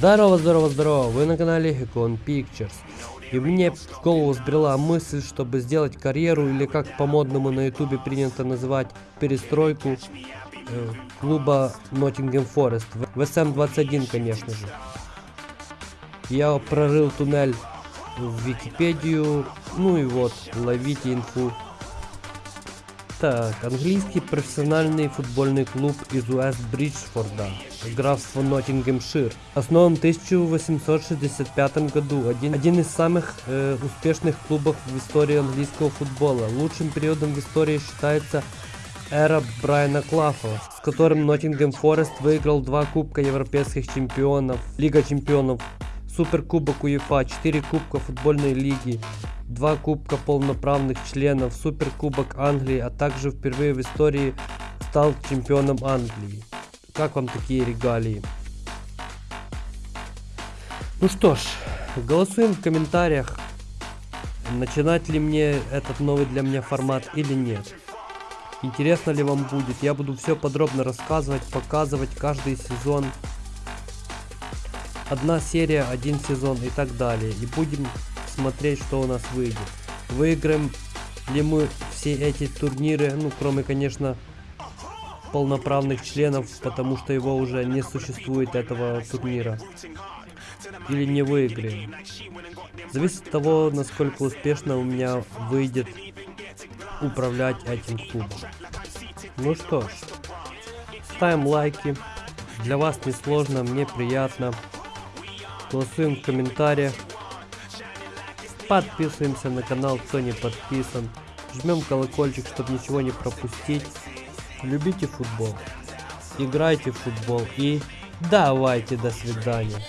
Здорово, здорово, здорово, вы на канале Econ Pictures. И мне в голову сбрела мысль, чтобы сделать карьеру, или как по-модному на ютубе принято называть, перестройку э, клуба Nottingham Forest. В SM21, конечно же. Я прорыл туннель в Википедию, ну и вот, ловите инфу. Так, английский профессиональный футбольный клуб из Уэст Бриджфорда, графство Ноттингемшир. Основан в 1865 году. Один, один из самых э, успешных клубов в истории английского футбола. Лучшим периодом в истории считается эра Брайана Клафа, с которым Ноттингем Форест выиграл два кубка европейских чемпионов, Лига чемпионов, Суперкубок УЕФА, 4 кубка футбольной лиги, два кубка полноправных членов, суперкубок Англии, а также впервые в истории стал чемпионом Англии. Как вам такие регалии? Ну что ж, голосуем в комментариях, начинать ли мне этот новый для меня формат или нет. Интересно ли вам будет, я буду все подробно рассказывать, показывать каждый сезон. Одна серия, один сезон и так далее. И будем смотреть, что у нас выйдет. Выиграем ли мы все эти турниры, ну, кроме, конечно, полноправных членов, потому что его уже не существует, этого турнира. Или не выиграем. Зависит от того, насколько успешно у меня выйдет управлять этим клубом. Ну что ж, ставим лайки. Для вас не сложно, мне приятно. Голосуем в комментариях. Подписываемся на канал, кто не подписан. Жмем колокольчик, чтобы ничего не пропустить. Любите футбол. Играйте в футбол и давайте до свидания.